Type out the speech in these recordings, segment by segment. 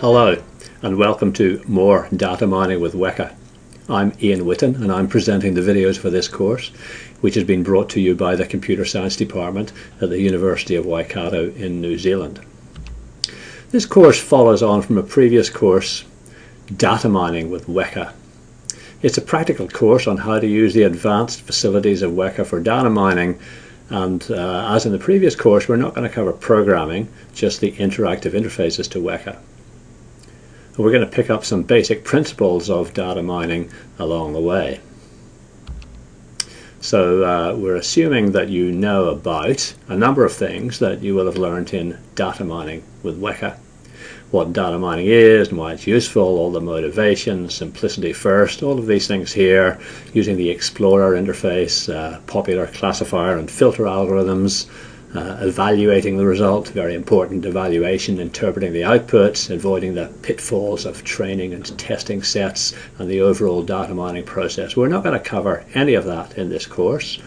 Hello and welcome to more data mining with Weka. I'm Ian Witten and I'm presenting the videos for this course which has been brought to you by the Computer Science Department at the University of Waikato in New Zealand. This course follows on from a previous course, Data Mining with Weka. It's a practical course on how to use the advanced facilities of Weka for data mining and uh, as in the previous course we're not going to cover programming, just the interactive interfaces to Weka we're going to pick up some basic principles of data mining along the way. So uh, we're assuming that you know about a number of things that you will have learned in data mining with Weka. What data mining is and why it's useful, all the motivation, simplicity first, all of these things here, using the Explorer interface, uh, popular classifier and filter algorithms, uh, evaluating the result, very important evaluation, interpreting the outputs, avoiding the pitfalls of training and testing sets and the overall data mining process. We're not going to cover any of that in this course.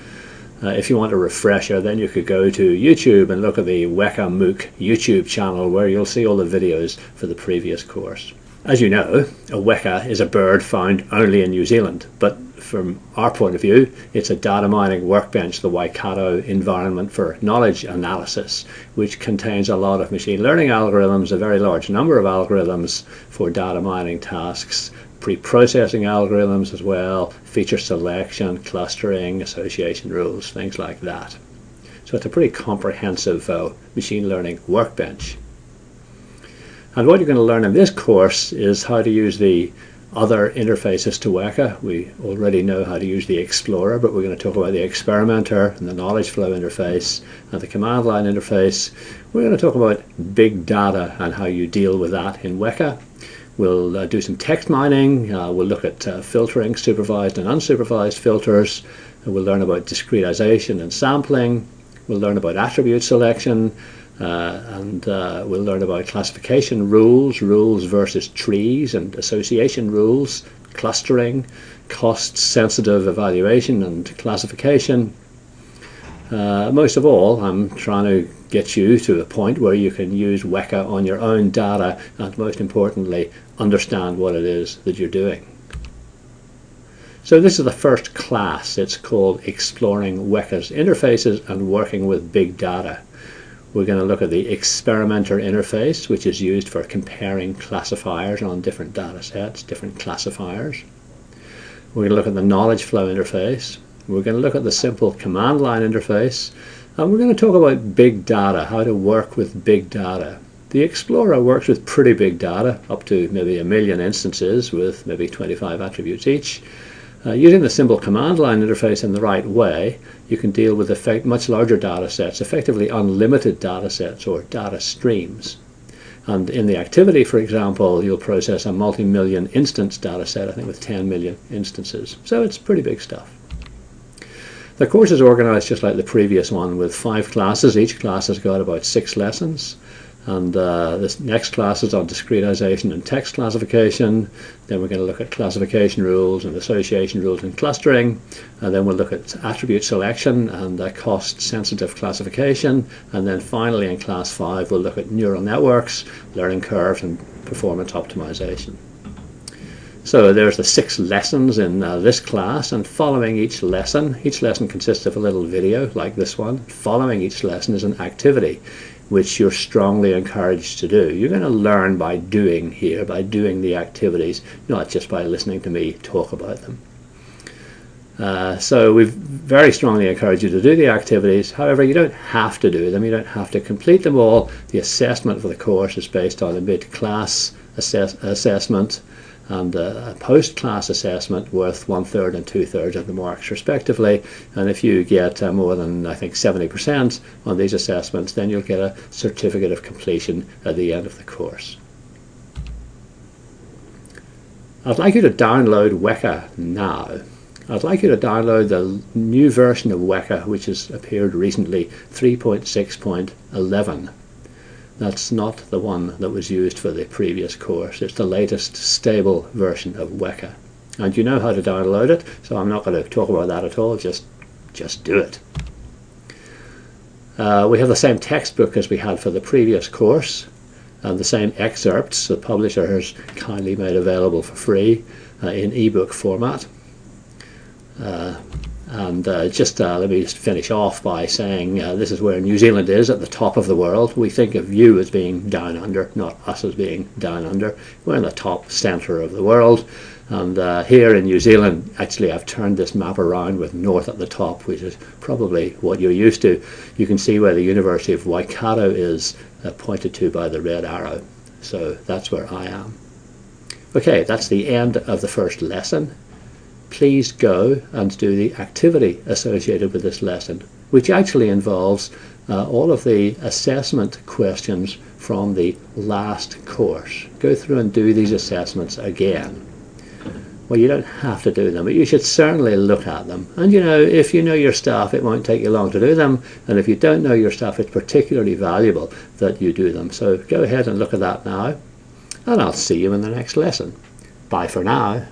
Uh, if you want a refresher, then you could go to YouTube and look at the Weka MOOC YouTube channel where you'll see all the videos for the previous course. As you know, a weka is a bird found only in New Zealand, but from our point of view, it's a data mining workbench, the Waikato environment for knowledge analysis, which contains a lot of machine learning algorithms, a very large number of algorithms for data mining tasks, pre-processing algorithms as well, feature selection, clustering, association rules, things like that. So it's a pretty comprehensive uh, machine learning workbench. And what you're going to learn in this course is how to use the other interfaces to Weka. We already know how to use the Explorer, but we're going to talk about the Experimenter and the Knowledge Flow interface and the command line interface. We're going to talk about big data and how you deal with that in Weka. We'll uh, do some text mining. Uh, we'll look at uh, filtering, supervised and unsupervised filters. And we'll learn about discretization and sampling. We'll learn about attribute selection uh, and uh, we'll learn about classification rules, rules versus trees and association rules, clustering, cost-sensitive evaluation and classification. Uh, most of all, I'm trying to get you to a point where you can use Weka on your own data and most importantly, understand what it is that you're doing. So this is the first class. It's called Exploring Weka's Interfaces and Working with Big Data. We're going to look at the experimenter interface, which is used for comparing classifiers on different data sets, different classifiers. We're going to look at the knowledge flow interface. We're going to look at the simple command line interface. And we're going to talk about big data, how to work with big data. The Explorer works with pretty big data, up to maybe a million instances with maybe 25 attributes each. Uh, using the simple command line interface in the right way, you can deal with effect, much larger data sets, effectively unlimited data sets or data streams. And in the activity, for example, you'll process a multi-million instance data set, I think with 10 million instances. So it's pretty big stuff. The course is organized just like the previous one with five classes. Each class has got about six lessons. And uh, this next class is on discretization and text classification. Then we're going to look at classification rules and association rules and clustering. And then we'll look at attribute selection and uh, cost-sensitive classification. And then finally in class 5 we'll look at neural networks, learning curves and performance optimization. So there's the six lessons in uh, this class and following each lesson, each lesson consists of a little video like this one. Following each lesson is an activity which you're strongly encouraged to do. You're going to learn by doing here, by doing the activities, not just by listening to me talk about them. Uh, so we very strongly encourage you to do the activities. However, you don't have to do them. You don't have to complete them all. The assessment for the course is based on a mid-class assess assessment and a post-class assessment worth one-third and two-thirds of the marks respectively. And if you get uh, more than, I think, 70% on these assessments, then you'll get a certificate of completion at the end of the course. I'd like you to download Weka now. I'd like you to download the new version of Weka, which has appeared recently, 3.6.11. That's not the one that was used for the previous course. It's the latest stable version of Weka. And you know how to download it, so I'm not going to talk about that at all. Just, just do it. Uh, we have the same textbook as we had for the previous course. and the same excerpts the publisher has kindly made available for free uh, in ebook format. Uh, and uh, just uh, let me just finish off by saying uh, this is where New Zealand is at the top of the world. We think of you as being down under, not us as being down under. We're in the top centre of the world. And uh, here in New Zealand, actually, I've turned this map around with north at the top, which is probably what you're used to. You can see where the University of Waikato is uh, pointed to by the red arrow. So that's where I am. Okay, that's the end of the first lesson please go and do the activity associated with this lesson, which actually involves uh, all of the assessment questions from the last course. Go through and do these assessments again. Well, you don't have to do them, but you should certainly look at them. And you know, if you know your stuff, it won't take you long to do them. And if you don't know your stuff, it's particularly valuable that you do them. So go ahead and look at that now. And I'll see you in the next lesson. Bye for now.